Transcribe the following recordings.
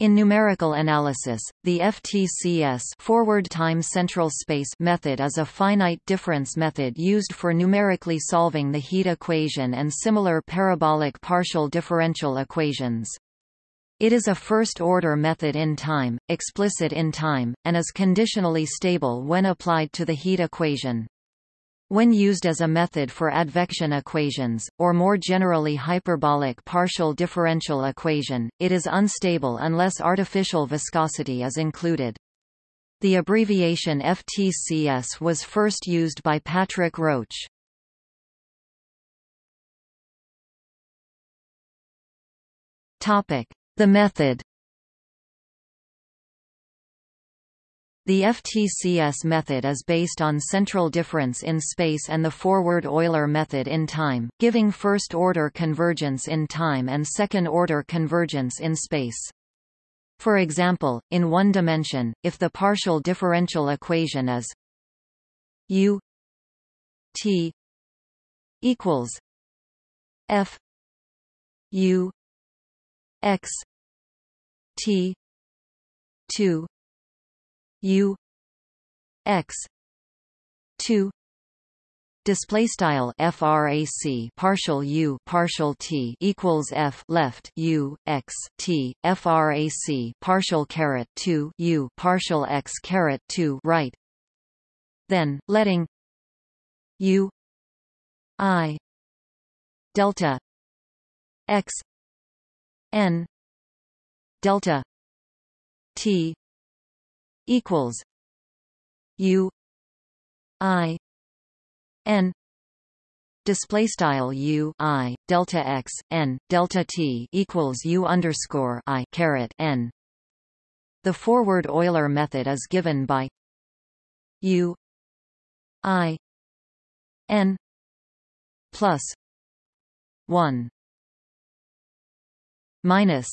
In numerical analysis, the FTCS forward time central space method is a finite difference method used for numerically solving the heat equation and similar parabolic partial differential equations. It is a first-order method in time, explicit in time, and is conditionally stable when applied to the heat equation. When used as a method for advection equations, or more generally hyperbolic partial differential equation, it is unstable unless artificial viscosity is included. The abbreviation FTCS was first used by Patrick Roache. The method The FTCS method is based on central difference in space and the forward Euler method in time, giving first-order convergence in time and second-order convergence in space. For example, in one dimension, if the partial differential equation is u t equals f u x t 2 u x 2 display style frac partial u partial t equals f left u x t frac partial caret 2 u partial x caret 2 right. Then letting u i delta x n delta t equals U I N display style U I delta x n delta t equals U underscore I caret n. The forward Euler method is given by U I n plus one minus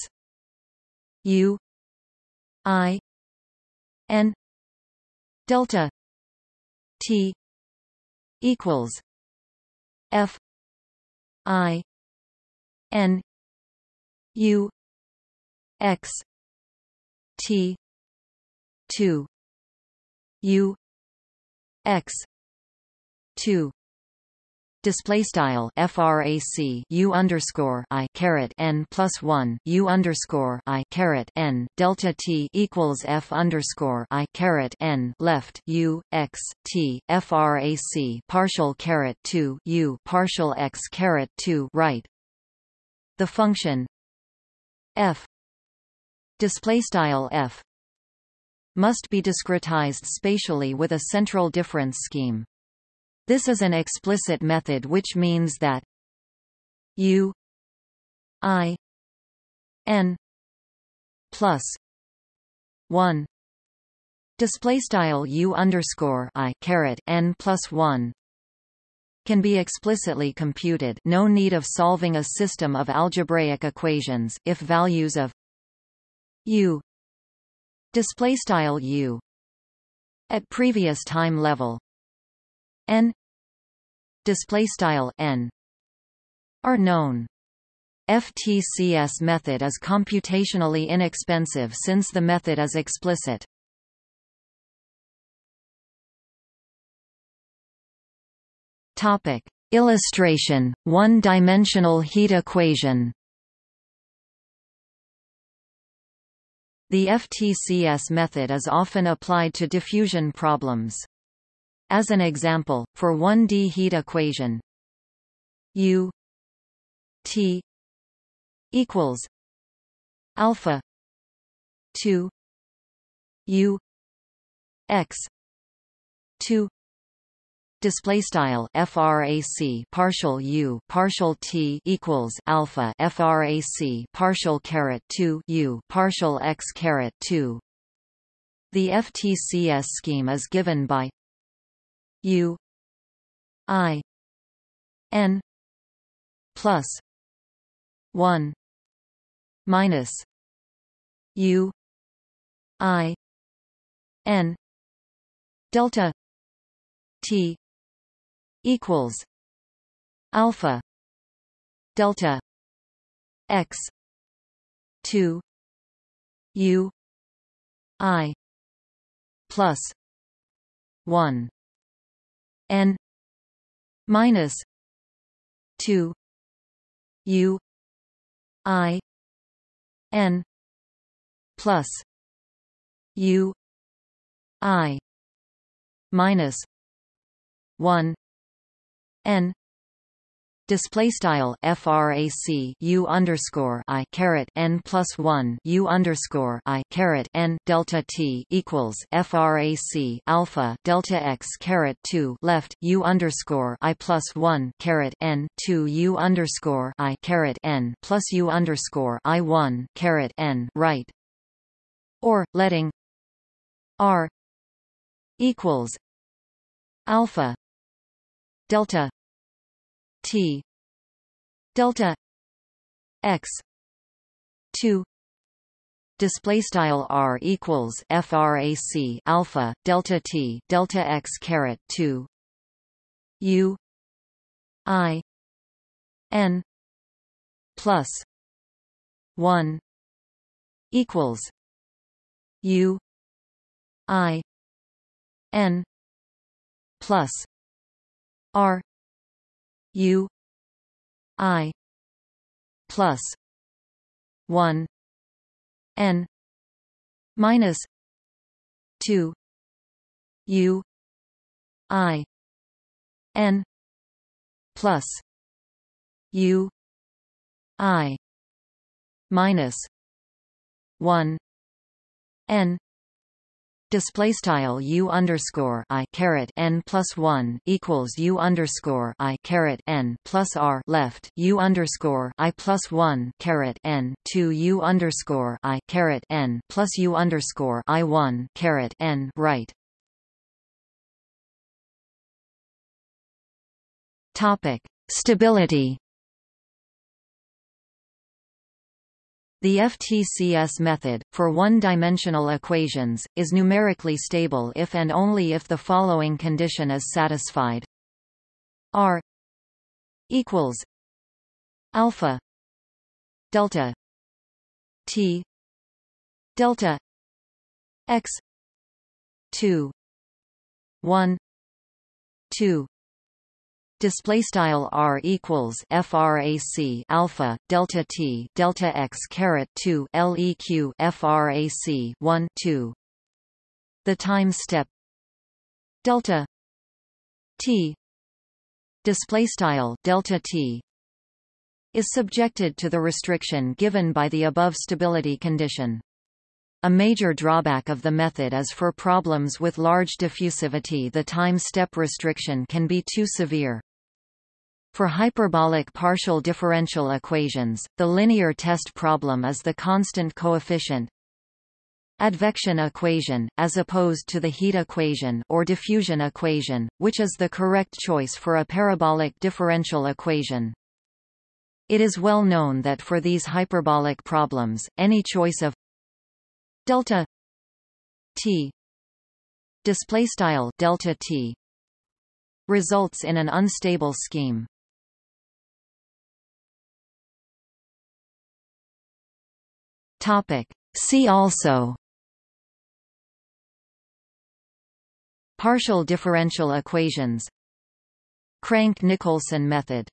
U I n delta t equals f i n u x t 2 u x 2 display style frac u underscore i caret n plus one u underscore i caret n delta t equals f underscore i caret n left u x t frac partial caret two u partial x caret two right. The function f display style f must be discretized spatially with a central difference scheme. This is an explicit method which means that u i n plus 1 display style u underscore i caret n plus 1 can be explicitly computed. No need of solving a system of algebraic equations if values of u display style u at previous time level n display style n are known. FTCS method is computationally inexpensive since the method is explicit. Topic: Illustration: One-dimensional heat equation. The FTCS method is often applied to diffusion problems. As an example, for 1D heat equation U T equals alpha 2 U X 2 display style frac partial u partial t equals alpha frac partial caret 2 u partial x caret 2 the FTCS scheme is given by U I N plus one minus U I N delta T equals alpha delta x two u i plus 1 n minus 2 u i n plus u i minus 1 n Display style frac u underscore i caret n plus one u underscore i caret n delta t equals frac alpha delta x caret two left u underscore i plus one caret n two u underscore i caret n plus u underscore i one caret n right, or letting r equals alpha delta T. Delta x 2 display style r equals frac alpha delta t delta x caret 2 u i n plus 1 equals u i n plus r U I plus one N minus two U I N plus U I minus one N display style u underscore i caret n plus one equals u underscore i caret n plus r left u underscore i plus one caret n two u underscore i caret n plus u underscore i one caret n right. Topic stability. The FTCS method, for one-dimensional equations, is numerically stable if and only if the following condition is satisfied. R equals alpha delta t delta x 2 1 2 display style r equals frac alpha delta t delta x caret 2 leq frac 1 2 the time step delta t display style delta t is subjected to the restriction given by the above stability condition a major drawback of the method is for problems with large diffusivity the time step restriction can be too severe. For hyperbolic partial differential equations, the linear test problem is the constant coefficient advection equation, as opposed to the heat equation or diffusion equation, which is the correct choice for a parabolic differential equation. It is well known that for these hyperbolic problems, any choice of delta t. Display style delta t. Results in an unstable scheme. Topic. See also partial differential equations. Crank-Nicolson method